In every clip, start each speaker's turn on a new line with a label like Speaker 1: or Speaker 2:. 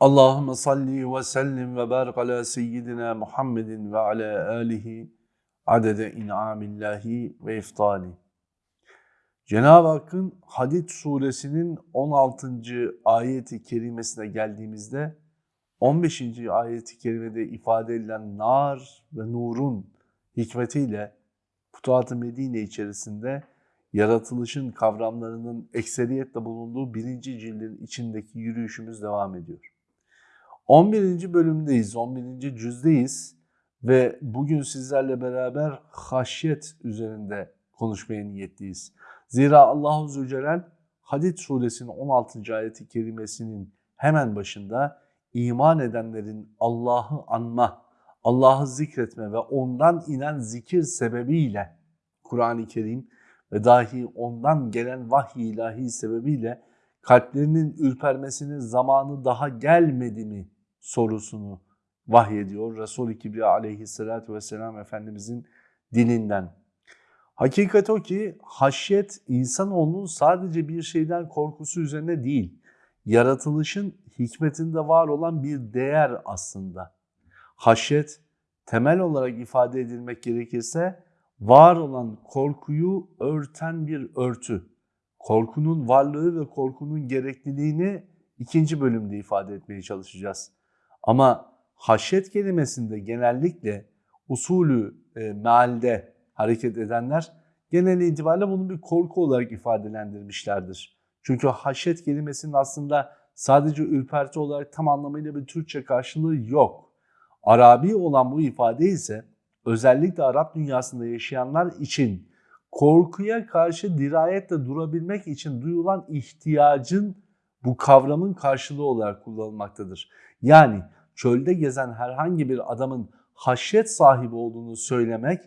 Speaker 1: Allahümme salli ve sellim ve barik ala seyyidina Muhammedin ve ala alihi adede in'amillahi ve iftali. Cenab-ı Hakk'ın Hadid suresinin 16. ayeti kerimesine geldiğimizde 15. ayeti kerimede ifade edilen nar ve nurun hikmetiyle Futuhat-ı Medine içerisinde yaratılışın kavramlarının ekseriyetle bulunduğu birinci cildin içindeki yürüyüşümüz devam ediyor. 11. bölümdeyiz, 11. cüzdeyiz ve bugün sizlerle beraber haşyet üzerinde konuşmaya niyetliyiz. Zira Allahu Zülcelal Hadid suresinin 16. ayeti kerimesinin hemen başında iman edenlerin Allah'ı anma, Allah'ı zikretme ve ondan inen zikir sebebiyle Kur'an-ı Kerim ve dahi ondan gelen vahiy ilahi sebebiyle kalplerinin ürpermesinin zamanı daha gelmedi mi sorusunu vahyediyor Resul-i Kibriya aleyhissalatü vesselam Efendimizin dilinden. Hakikat o ki haşyet insanoğlunun sadece bir şeyden korkusu üzerine değil, yaratılışın hikmetinde var olan bir değer aslında. Haşyet temel olarak ifade edilmek gerekirse var olan korkuyu örten bir örtü. Korkunun varlığı ve korkunun gerekliliğini ikinci bölümde ifade etmeye çalışacağız. Ama haşyet kelimesinde genellikle usulü e, mealde hareket edenler genel itibariyle bunu bir korku olarak ifadelendirmişlerdir. Çünkü haşyet kelimesinin aslında sadece ürperti olarak tam anlamıyla bir Türkçe karşılığı yok. Arabi olan bu ifade ise özellikle Arap dünyasında yaşayanlar için korkuya karşı dirayetle durabilmek için duyulan ihtiyacın bu kavramın karşılığı olarak kullanılmaktadır. Yani çölde gezen herhangi bir adamın haşyet sahibi olduğunu söylemek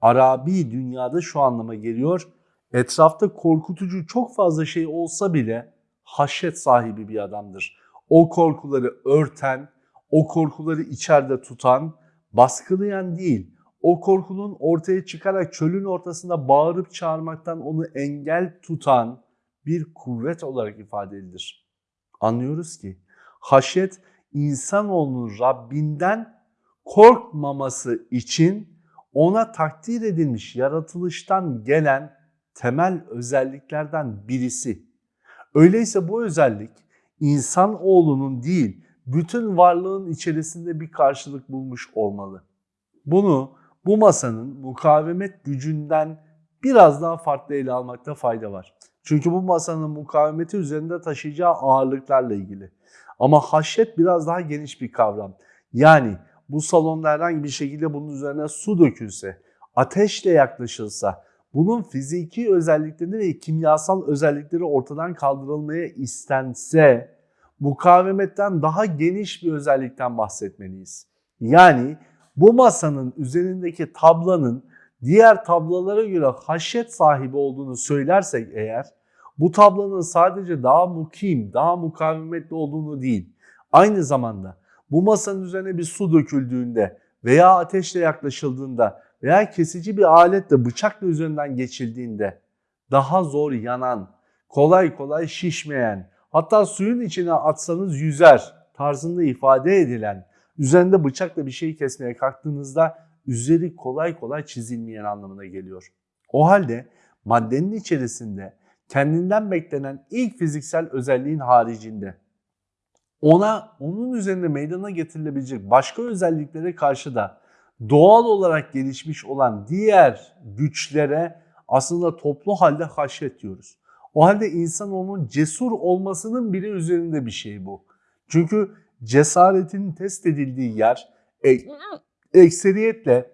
Speaker 1: Arabi dünyada şu anlama geliyor. Etrafta korkutucu çok fazla şey olsa bile haşyet sahibi bir adamdır. O korkuları örten, o korkuları içeride tutan, baskılayan değil, o korkunun ortaya çıkarak çölün ortasında bağırıp çağırmaktan onu engel tutan bir kuvvet olarak ifade edilir. Anlıyoruz ki haşyet insanoğlunun Rabbinden korkmaması için ona takdir edilmiş yaratılıştan gelen temel özelliklerden birisi. Öyleyse bu özellik insan oğlunun değil, bütün varlığın içerisinde bir karşılık bulmuş olmalı. Bunu bu masanın mukavemet gücünden biraz daha farklı ele almakta fayda var. Çünkü bu masanın mukavemeti üzerinde taşıyacağı ağırlıklarla ilgili. Ama haşyet biraz daha geniş bir kavram. Yani bu salonda herhangi bir şekilde bunun üzerine su dökülse, ateşle yaklaşılsa, bunun fiziki özellikleri ve kimyasal özellikleri ortadan kaldırılmaya istense, mukavemetten daha geniş bir özellikten bahsetmeliyiz. Yani bu masanın üzerindeki tablanın diğer tablolara göre haşyet sahibi olduğunu söylersek eğer, bu tablonun sadece daha mukim, daha mukavemetli olduğunu değil, aynı zamanda bu masanın üzerine bir su döküldüğünde veya ateşle yaklaşıldığında veya kesici bir aletle bıçakla üzerinden geçildiğinde daha zor yanan, kolay kolay şişmeyen, hatta suyun içine atsanız yüzer tarzında ifade edilen, üzerinde bıçakla bir şey kesmeye kalktığınızda üzeri kolay kolay çizilmeyen anlamına geliyor. O halde maddenin içerisinde kendinden beklenen ilk fiziksel özelliğin haricinde ona onun üzerinde meydana getirilebilecek başka özelliklere karşı da doğal olarak gelişmiş olan diğer güçlere aslında toplu halde haşyet diyoruz. O halde insanoğlunun cesur olmasının bile üzerinde bir şey bu. Çünkü cesaretin test edildiği yer e, ekseriyetle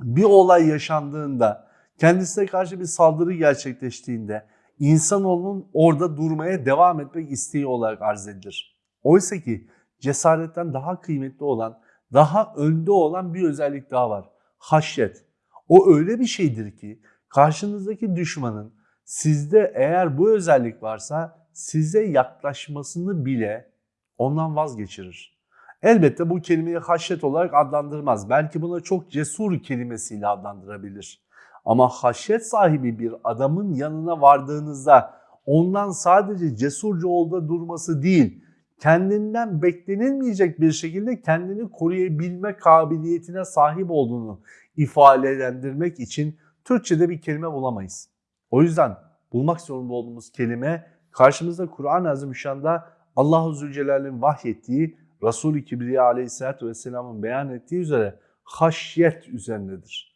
Speaker 1: bir olay yaşandığında, kendisine karşı bir saldırı gerçekleştiğinde insanoğlunun orada durmaya devam etmek isteği olarak arz edilir. Oysa ki cesaretten daha kıymetli olan, daha önde olan bir özellik daha var. Haşyet. O öyle bir şeydir ki karşınızdaki düşmanın sizde eğer bu özellik varsa size yaklaşmasını bile ondan vazgeçirir. Elbette bu kelimeyi haşyet olarak adlandırmaz. Belki buna çok cesur kelimesiyle adlandırabilir. Ama haşyet sahibi bir adamın yanına vardığınızda ondan sadece cesurca olda durması değil, kendinden beklenilmeyecek bir şekilde kendini koruyabilme kabiliyetine sahip olduğunu ifadelendirmek için Türkçe'de bir kelime bulamayız. O yüzden bulmak zorunda olduğumuz kelime karşımızda Kur'an-ı Azimüşşan'da Allah-u Zülcelal'in vahyettiği Resul-i Kibriya aleyhissalatü vesselamın beyan ettiği üzere haşyet üzerindedir.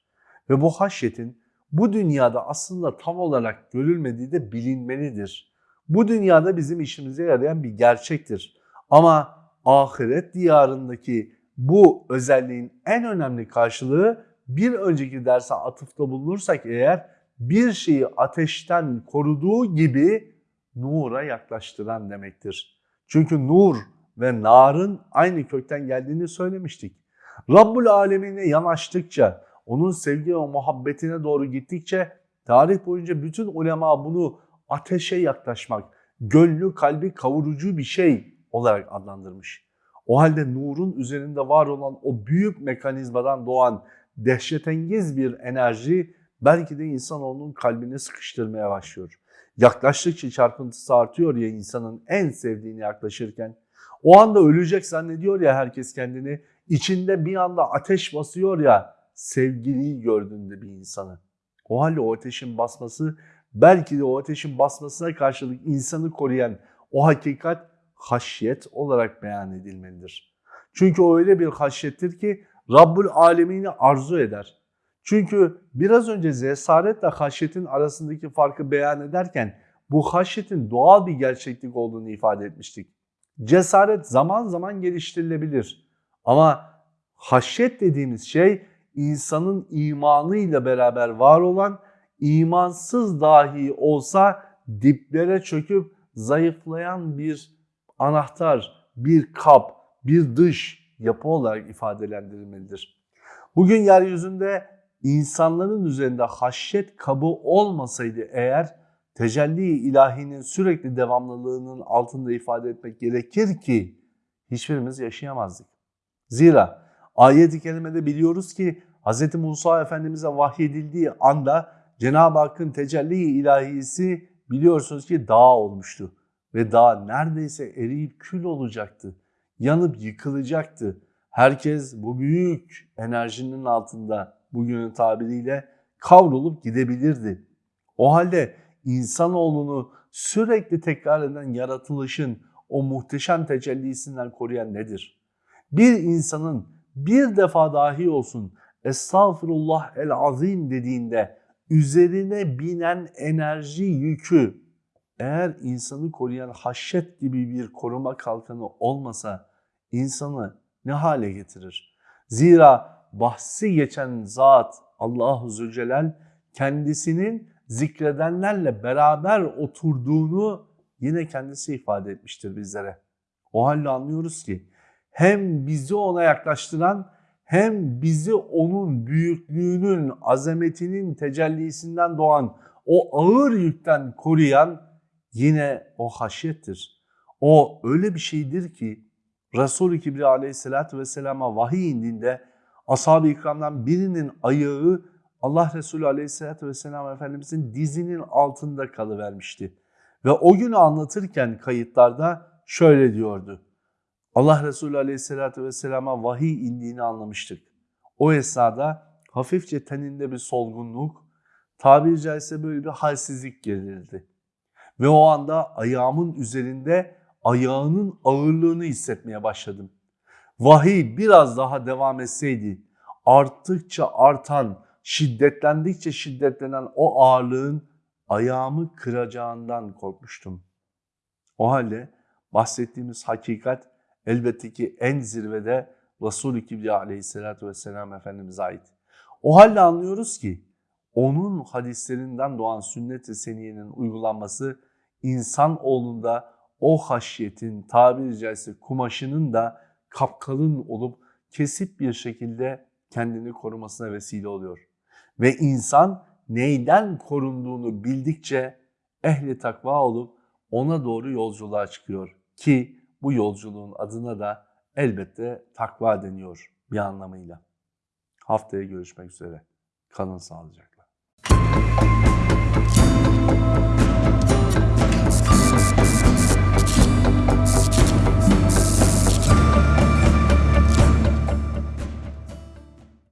Speaker 1: Ve bu haşyetin bu dünyada aslında tam olarak görülmediği de bilinmelidir. Bu dünyada bizim işimize yarayan bir gerçektir. Ama ahiret diyarındaki bu özelliğin en önemli karşılığı bir önceki derse atıfta bulunursak eğer bir şeyi ateşten koruduğu gibi nura yaklaştıran demektir. Çünkü nur ve narın aynı kökten geldiğini söylemiştik. Rabbul alemine yanaştıkça, onun sevgi ve muhabbetine doğru gittikçe tarih boyunca bütün ulema bunu ateşe yaklaşmak, gönlü kalbi kavurucu bir şey olarak adlandırmış. O halde nurun üzerinde var olan o büyük mekanizmadan doğan dehşetengiz bir enerji belki de insanoğlunun kalbini sıkıştırmaya başlıyor. Yaklaştıkça çarpıntısı artıyor ya insanın en sevdiğini yaklaşırken. O anda ölecek zannediyor ya herkes kendini. İçinde bir anda ateş basıyor ya sevgiliyi gördüğünde bir insanı. O halde o ateşin basması belki de o ateşin basmasına karşılık insanı koruyan o hakikat haşyet olarak beyan edilmelidir. Çünkü o öyle bir haşyettir ki Rabbul alemini arzu eder. Çünkü biraz önce zesaretle haşyetin arasındaki farkı beyan ederken bu haşyetin doğal bir gerçeklik olduğunu ifade etmiştik. Cesaret zaman zaman geliştirilebilir. Ama haşyet dediğimiz şey insanın imanıyla beraber var olan imansız dahi olsa diplere çöküp zayıflayan bir anahtar, bir kap, bir dış yapı olarak ifadelendirilmelidir. Bugün yeryüzünde insanların üzerinde haşyet kabı olmasaydı eğer tecelli ilahinin sürekli devamlılığının altında ifade etmek gerekir ki hiçbirimiz yaşayamazdık. Zira ayet-i kerimede biliyoruz ki Hz. Musa Efendimiz'e vahyedildiği anda Cenab-ı Hakk'ın tecelli ilahisi biliyorsunuz ki dağ olmuştu. Ve dağ neredeyse eriyip kül olacaktı. Yanıp yıkılacaktı. Herkes bu büyük enerjinin altında bugünün tabiriyle kavrulup gidebilirdi. O halde insanoğlunu sürekli tekrar eden yaratılışın o muhteşem tecellisinden koruyan nedir? Bir insanın bir defa dahi olsun estağfurullah el azim dediğinde üzerine binen enerji yükü eğer insanı koruyan haşyet gibi bir koruma kalkanı olmasa insanı ne hale getirir? Zira bahsi geçen zat Allahu Zülcelal kendisinin zikredenlerle beraber oturduğunu yine kendisi ifade etmiştir bizlere. O halde anlıyoruz ki hem bizi ona yaklaştıran hem bizi onun büyüklüğünün, azametinin tecellisinden doğan o ağır yükten koruyan yine o haşyettir. O öyle bir şeydir ki Resul-i Kibriya aleyhissalatü vesselama vahiy indiğinde ashab-ı ikramdan birinin ayağı Allah Resulü aleyhissalatü vesselam Efendimizin dizinin altında kalıvermişti. Ve o günü anlatırken kayıtlarda şöyle diyordu. Allah Resulü aleyhissalatü vesselama vahiy indiğini anlamıştık. O esnada hafifçe teninde bir solgunluk, tabiri caizse böyle bir halsizlik gelirdi. Ve o anda ayağımın üzerinde ayağının ağırlığını hissetmeye başladım. Vahiy biraz daha devam etseydi arttıkça artan, şiddetlendikçe şiddetlenen o ağırlığın ayağımı kıracağından korkmuştum. O halde bahsettiğimiz hakikat elbette ki en zirvede Resul-i Kibriya aleyhissalatü vesselam Efendimiz'e ait. O halde anlıyoruz ki onun hadislerinden doğan sünnet-i seniyenin uygulanması insan oğlunda o haşyetin tabiri caizse kumaşının da kapkalın olup kesip bir şekilde kendini korumasına vesile oluyor. Ve insan neyden korunduğunu bildikçe ehli takva olup ona doğru yolculuğa çıkıyor. Ki bu yolculuğun adına da elbette takva deniyor bir anlamıyla. Haftaya görüşmek üzere. Kalın sağlıcakla.